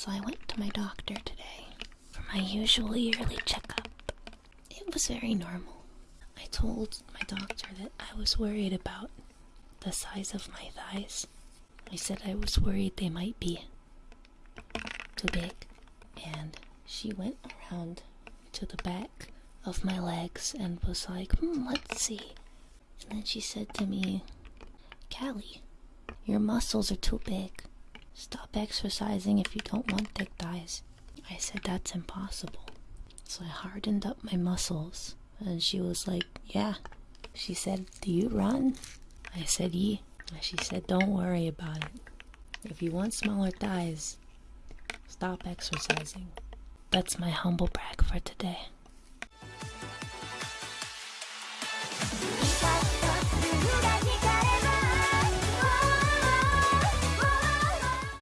So I went to my doctor today for my usual yearly checkup. It was very normal. I told my doctor that I was worried about the size of my thighs. I said I was worried they might be too big. And she went around to the back of my legs and was like, hmm, let's see. And then she said to me, Callie, your muscles are too big. Stop exercising if you don't want thick thighs. I said, that's impossible. So I hardened up my muscles. And she was like, yeah. She said, do you run? I said, yeah. And she said, don't worry about it. If you want smaller thighs, stop exercising. That's my humble brag for today.